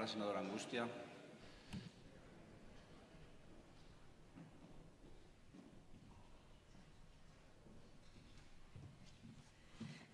La senadora Angustia.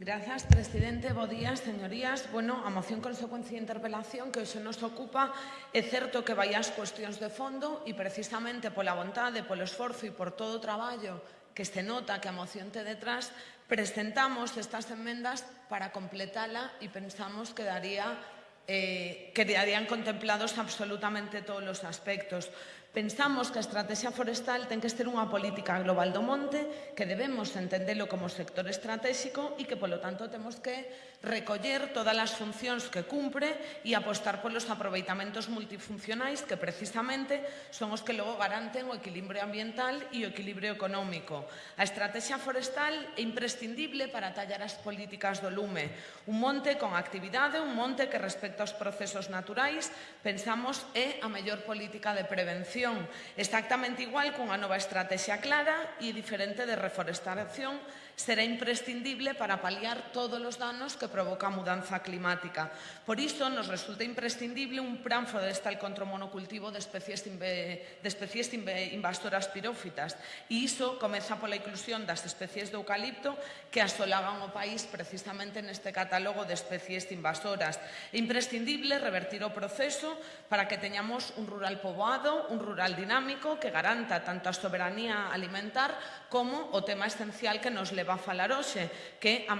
Grazas, presidente. Bo días, señorías. Bueno, a moción consecuencia de interpelación que hoxe nos ocupa é certo que vai ás cuestións de fondo e precisamente pola vontade, polo esforzo e por todo o traballo que se nota que a moción te detrás, presentamos estas enmendas para completala e pensamos que daría eh, quedarían contemplados absolutamente todos os aspectos. Pensamos que a estrategia forestal ten que ser unha política global do monte, que debemos entendelo como sector estratégico e que, polo tanto, temos que recoller todas as funcións que cumpre e apostar polos aproveitamentos multifuncionais que precisamente son os que logo garanten o equilibrio ambiental e o equilibrio económico. A estrategia forestal é imprescindible para tallar as políticas do lume. Un monte con actividade, un monte que respecta respecto aos procesos naturais, pensamos é a mellor política de prevención, exactamente igual cunha nova estrategia clara e diferente de reforestación será imprescindible para paliar todos os danos que provoca a mudanza climática. Por iso, nos resulta imprescindible un plan forestal contra o monocultivo de especies, de especies invasoras pirófitas. E iso comeza pola inclusión das especies de eucalipto que asolagan o país precisamente neste catálogo de especies invasoras. E imprescindible revertir o proceso para que teñamos un rural poboado, un rural dinámico que garanta tanto a soberanía alimentar como o tema esencial que nos leva a falar hoxe, que a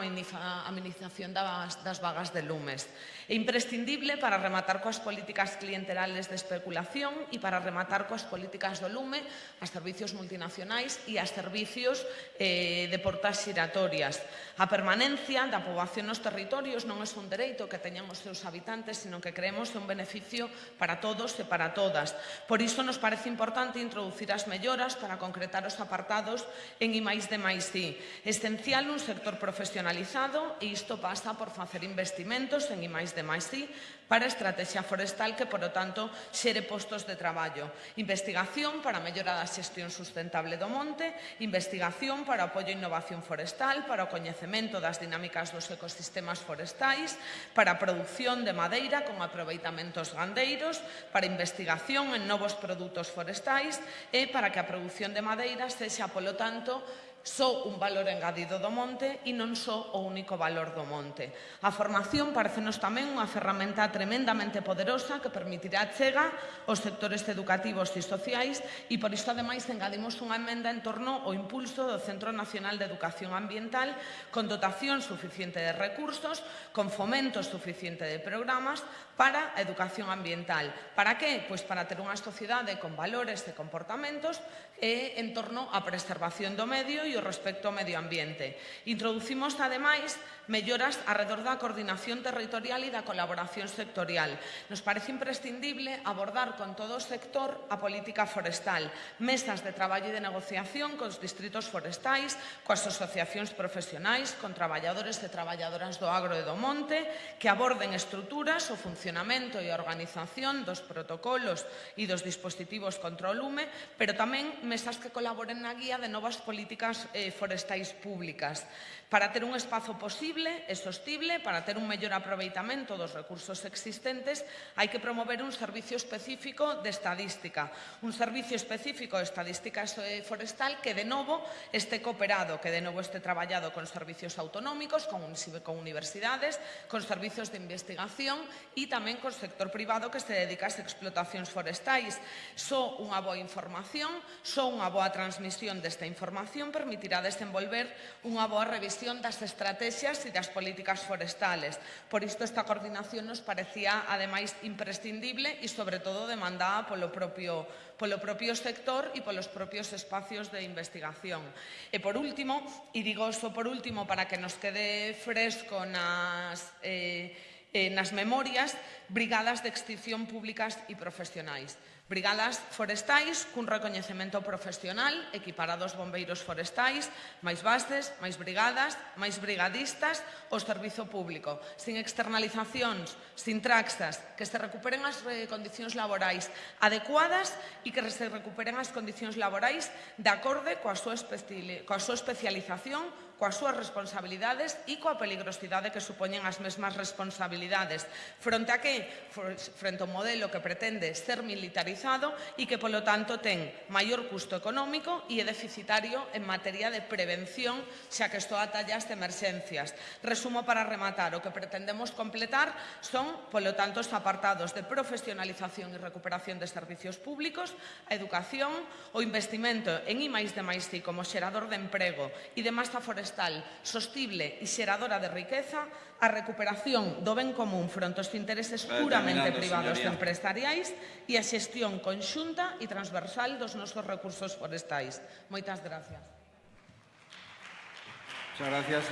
amenización das, das vagas de lumes. É imprescindible para rematar coas políticas clienterales de especulación e para rematar coas políticas do lume as servicios multinacionais e as servicios eh, de portas xiratorias. A permanencia da poboación nos territorios non é un dereito que teñan os seus habitantes interesantes, sino que creemos que é un beneficio para todos e para todas. Por iso nos parece importante introducir as melloras para concretar os apartados en I máis de máis I. Esencial un sector profesionalizado e isto pasa por facer investimentos en I máis de máis I para a estrategia forestal que, por lo tanto, xere postos de traballo. Investigación para a mellora da xestión sustentable do monte, investigación para o apoio e innovación forestal, para o coñecemento das dinámicas dos ecosistemas forestais, para a produción de madera madeira con aproveitamentos gandeiros, para investigación en novos produtos forestais e para que a produción de madeira sexa, polo tanto, só un valor engadido do monte e non só o único valor do monte. A formación parecenos tamén unha ferramenta tremendamente poderosa que permitirá chega aos sectores educativos e sociais e por isto ademais engadimos unha emenda en torno ao impulso do Centro Nacional de Educación Ambiental con dotación suficiente de recursos, con fomento suficiente de programas, para a educación ambiental. Para que? Pois para ter unha sociedade con valores e comportamentos e en torno á preservación do medio e o respecto ao medio ambiente. Introducimos, ademais, melloras arredor da coordinación territorial e da colaboración sectorial. Nos parece imprescindible abordar con todo o sector a política forestal, mesas de traballo e de negociación cos distritos forestais, coas asociacións profesionais, con traballadores e traballadoras do agro e do monte, que aborden estruturas ou funcionamento e a organización dos protocolos e dos dispositivos contra o lume, pero tamén mesas que colaboren na guía de novas políticas eh, forestais públicas, para ter un espazo posible e sostible, para ter un mellor aproveitamento dos recursos existentes, hai que promover un servicio específico de estadística, un servicio específico de estadística eh, forestal que de novo este cooperado, que de novo este traballado con servicios autonómicos, con, con universidades, con servicios de investigación e tamén tamén co sector privado que se dedica ás explotacións forestais. Só unha boa información, só unha boa transmisión desta información permitirá desenvolver unha boa revisión das estrategias e das políticas forestales. Por isto esta coordinación nos parecía ademais imprescindible e sobre todo demandada polo propio polo propio sector e polos propios espacios de investigación. E por último, e digo iso por último para que nos quede fresco nas eh, eh, nas memorias brigadas de extinción públicas e profesionais. Brigadas forestais cun recoñecemento profesional equiparados bombeiros forestais, máis bases, máis brigadas, máis brigadistas, o servizo público, sin externalizacións, sin traxas, que se recuperen as eh, condicións laborais adecuadas e que se recuperen as condicións laborais de acorde coa súa, coa súa especialización coas súas responsabilidades e coa peligrosidade que supoñen as mesmas responsabilidades. Fronte a que? Frente ao modelo que pretende ser militarizado especializado e que, polo tanto, ten maior custo económico e é deficitario en materia de prevención, xa que isto atalla as emerxencias. Resumo para rematar, o que pretendemos completar son, polo tanto, os apartados de profesionalización e recuperación de servicios públicos, a educación, o investimento en I máis de máis I como xerador de emprego e de masa forestal sostible e xeradora de riqueza, a recuperación do ben común fronte aos intereses puramente privados e empresariais e a xestión xestión conxunta e transversal dos nosos recursos forestais. Moitas gracias. Muchas gracias.